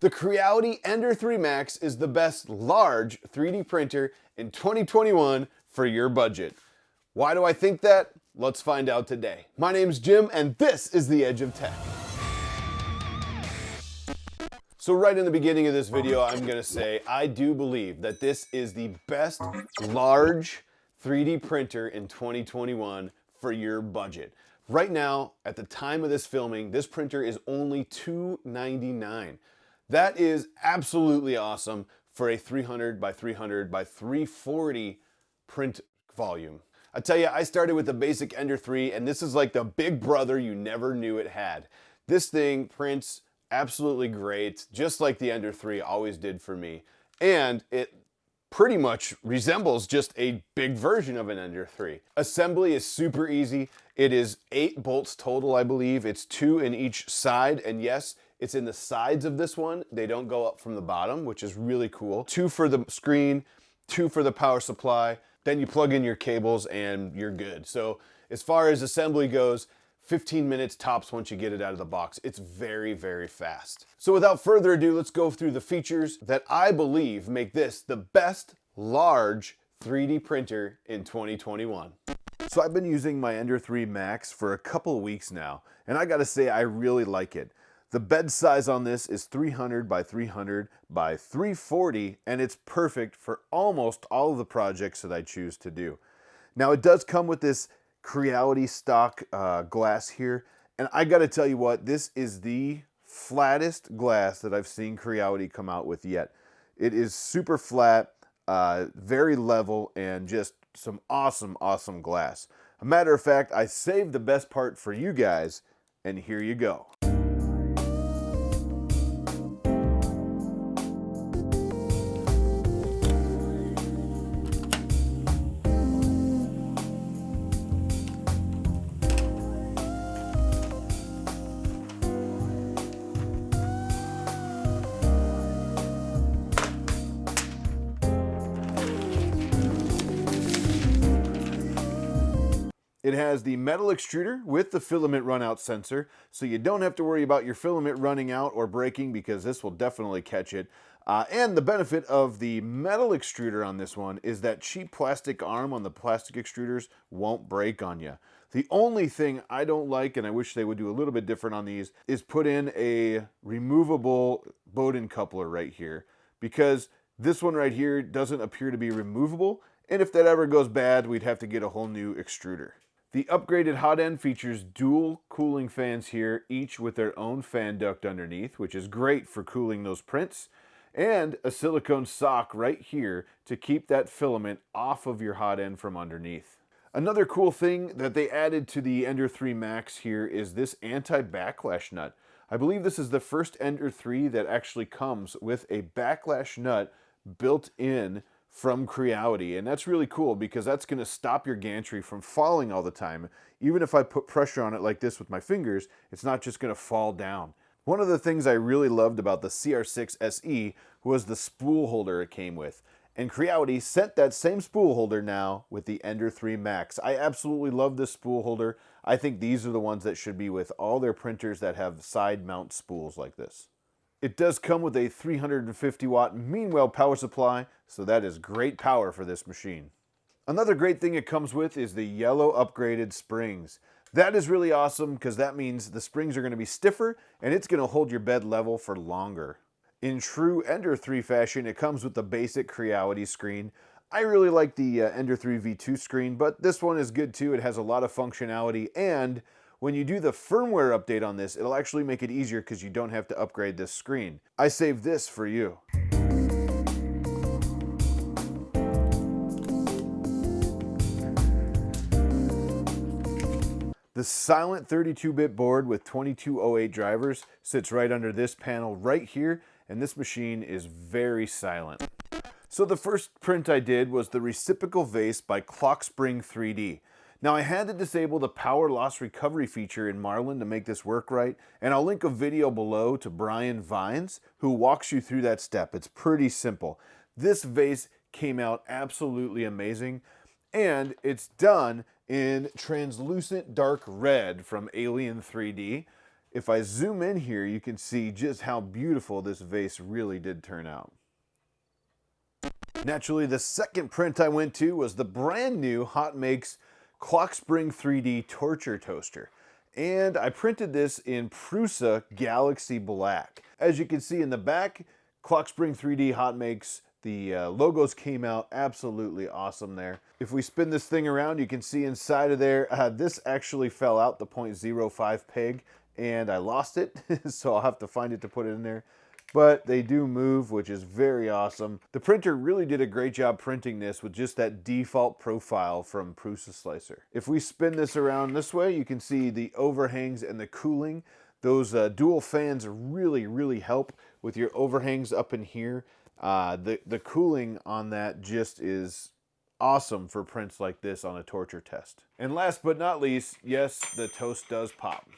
The Creality Ender 3 Max is the best large 3D printer in 2021 for your budget. Why do I think that? Let's find out today. My name's Jim and this is The Edge of Tech. So right in the beginning of this video, I'm gonna say, I do believe that this is the best large 3D printer in 2021 for your budget. Right now, at the time of this filming, this printer is only $299. That is absolutely awesome for a 300 by 300 by 340 print volume. I tell you, I started with the basic Ender 3 and this is like the big brother you never knew it had. This thing prints absolutely great, just like the Ender 3 always did for me. And it pretty much resembles just a big version of an Ender 3. Assembly is super easy. It is eight bolts total, I believe. It's two in each side, and yes, it's in the sides of this one. They don't go up from the bottom, which is really cool. Two for the screen, two for the power supply, then you plug in your cables and you're good. So as far as assembly goes, 15 minutes tops once you get it out of the box. It's very, very fast. So without further ado, let's go through the features that I believe make this the best large 3D printer in 2021. So I've been using my Ender 3 Max for a couple of weeks now, and I gotta say I really like it. The bed size on this is 300 by 300 by 340, and it's perfect for almost all of the projects that I choose to do. Now it does come with this Creality stock uh, glass here. And I got to tell you what, this is the flattest glass that I've seen Creality come out with yet. It is super flat, uh, very level, and just some awesome, awesome glass. A matter of fact, I saved the best part for you guys, and here you go. It has the metal extruder with the filament runout sensor, so you don't have to worry about your filament running out or breaking because this will definitely catch it. Uh, and the benefit of the metal extruder on this one is that cheap plastic arm on the plastic extruders won't break on you. The only thing I don't like, and I wish they would do a little bit different on these, is put in a removable Bowden coupler right here because this one right here doesn't appear to be removable. And if that ever goes bad, we'd have to get a whole new extruder. The upgraded hot end features dual cooling fans here, each with their own fan duct underneath, which is great for cooling those prints, and a silicone sock right here to keep that filament off of your hot end from underneath. Another cool thing that they added to the Ender 3 Max here is this anti-backlash nut. I believe this is the first Ender 3 that actually comes with a backlash nut built in from Creality. And that's really cool because that's going to stop your gantry from falling all the time. Even if I put pressure on it like this with my fingers, it's not just going to fall down. One of the things I really loved about the CR6 SE was the spool holder it came with. And Creality sent that same spool holder now with the Ender 3 Max. I absolutely love this spool holder. I think these are the ones that should be with all their printers that have side mount spools like this. It does come with a 350 watt Meanwell power supply, so that is great power for this machine. Another great thing it comes with is the yellow upgraded springs. That is really awesome because that means the springs are going to be stiffer and it's going to hold your bed level for longer. In true Ender 3 fashion, it comes with the basic Creality screen. I really like the uh, Ender 3 V2 screen, but this one is good too. It has a lot of functionality and when you do the firmware update on this, it'll actually make it easier because you don't have to upgrade this screen. I saved this for you. The silent 32-bit board with 2208 drivers sits right under this panel right here, and this machine is very silent. So the first print I did was the reciprocal vase by Clockspring 3D. Now I had to disable the power loss recovery feature in Marlin to make this work right, and I'll link a video below to Brian Vines who walks you through that step. It's pretty simple. This vase came out absolutely amazing, and it's done in translucent dark red from Alien 3D. if I zoom in here, you can see just how beautiful this vase really did turn out. Naturally, the second print I went to was the brand new Hot Makes Clockspring 3D Torture Toaster. And I printed this in Prusa Galaxy Black. As you can see in the back, Clockspring 3D Hot Makes the uh, logos came out absolutely awesome there. If we spin this thing around, you can see inside of there, uh, this actually fell out the 0.05 peg and I lost it. so I'll have to find it to put it in there. But they do move, which is very awesome. The printer really did a great job printing this with just that default profile from Prusa Slicer. If we spin this around this way, you can see the overhangs and the cooling. Those uh, dual fans really, really help with your overhangs up in here. Uh, the, the cooling on that just is awesome for prints like this on a torture test. And last but not least, yes, the toast does pop.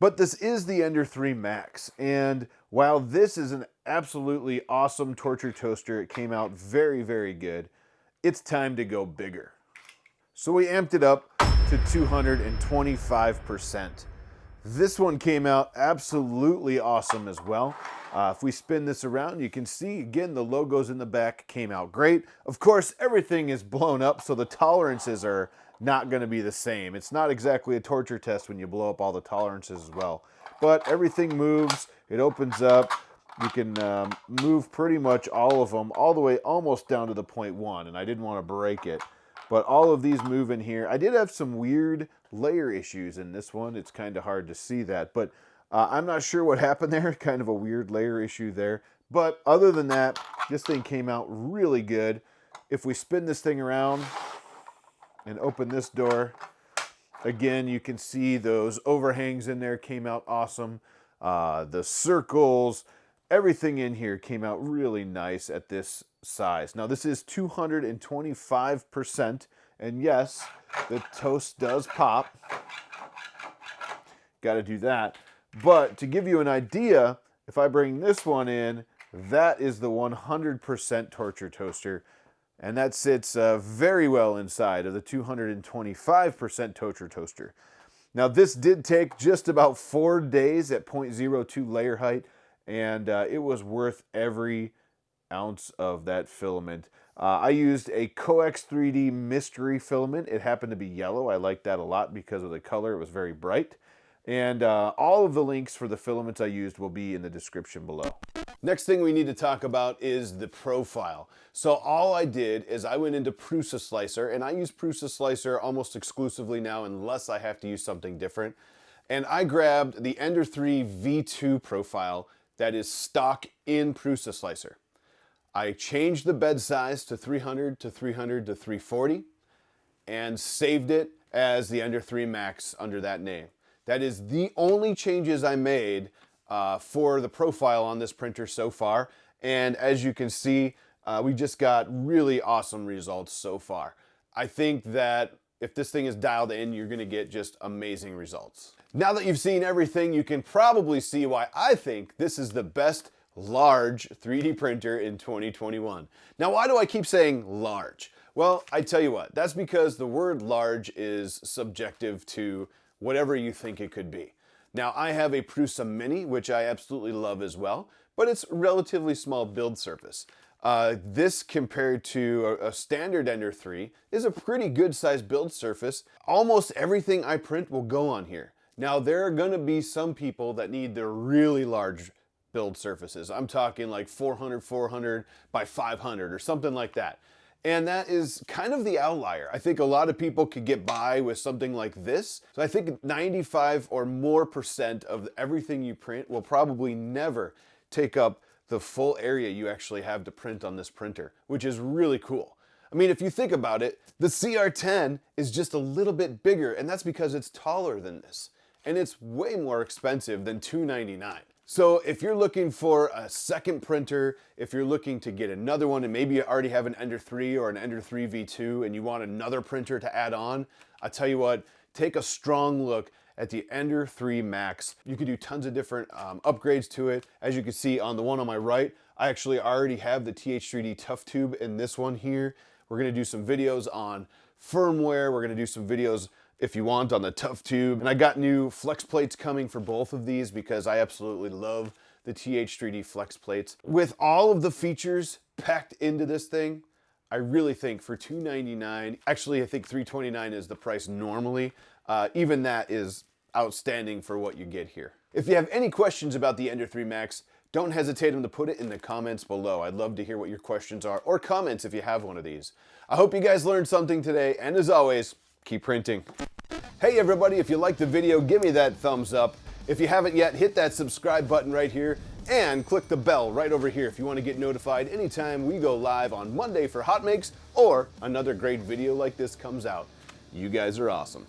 But this is the Ender 3 Max, and while this is an absolutely awesome torture toaster, it came out very, very good, it's time to go bigger. So we amped it up to 225%. This one came out absolutely awesome as well. Uh, if we spin this around, you can see, again, the logos in the back came out great. Of course, everything is blown up, so the tolerances are not going to be the same. It's not exactly a torture test when you blow up all the tolerances as well. But everything moves, it opens up. You can um, move pretty much all of them all the way almost down to the point one, and I didn't want to break it. But all of these move in here. I did have some weird layer issues in this one. It's kind of hard to see that, but uh, I'm not sure what happened there. Kind of a weird layer issue there. But other than that, this thing came out really good. If we spin this thing around and open this door, again, you can see those overhangs in there came out awesome. Uh, the circles, everything in here came out really nice at this size. Now this is 225%, and yes, the toast does pop. Got to do that. But to give you an idea, if I bring this one in, that is the 100% torture toaster. And that sits uh, very well inside of the 225% torture toaster. Now this did take just about four days at 0.02 layer height, and uh, it was worth every ounce of that filament. Uh, I used a Coex 3D Mystery filament. It happened to be yellow. I liked that a lot because of the color. It was very bright. And uh, all of the links for the filaments I used will be in the description below. Next thing we need to talk about is the profile. So all I did is I went into Prusa Slicer, and I use Prusa Slicer almost exclusively now unless I have to use something different. And I grabbed the Ender 3 V2 profile that is stock in Prusa Slicer. I changed the bed size to 300 to 300 to 340 and saved it as the Ender 3 Max under that name. That is the only changes I made uh, for the profile on this printer so far. And as you can see, uh, we just got really awesome results so far. I think that if this thing is dialed in, you're gonna get just amazing results. Now that you've seen everything, you can probably see why I think this is the best large 3D printer in 2021. Now, why do I keep saying large? Well, I tell you what, that's because the word large is subjective to whatever you think it could be. Now I have a Prusa Mini, which I absolutely love as well, but it's relatively small build surface. Uh, this compared to a, a, standard Ender 3 is a pretty good sized build surface. Almost everything I print will go on here. Now there are gonna be some people that need the really large build surfaces. I'm talking like 400, 400 by 500 or something like that. And that is kind of the outlier. I think a lot of people could get by with something like this. So I think 95 or more percent of everything you print will probably never take up the full area you actually have to print on this printer, which is really cool. I mean, if you think about it, the CR10 is just a little bit bigger, and that's because it's taller than this. And it's way more expensive than 299. So if you're looking for a second printer, if you're looking to get another one and maybe you already have an Ender 3 or an Ender 3 V2 and you want another printer to add on, I tell you what, take a strong look at the Ender 3 Max. You can do tons of different um, upgrades to it. As you can see on the one on my right, I actually already have the TH3D Tough Tube in this one here. We're gonna do some videos on firmware. We're gonna do some videos if you want on the tough tube. And I got new flex plates coming for both of these because I absolutely love the TH3D flex plates. With all of the features packed into this thing, I really think for 299, actually I think 329 is the price normally. Uh, even that is outstanding for what you get here. If you have any questions about the Ender 3 Max, don't hesitate to put it in the comments below. I'd love to hear what your questions are, or comments if you have one of these. I hope you guys learned something today, and as always, keep printing. Hey everybody, if you liked the video, give me that thumbs up. If you haven't yet, hit that subscribe button right here and click the bell right over here if you want to get notified anytime we go live on Monday for Hot Makes or another great video like this comes out. You guys are awesome.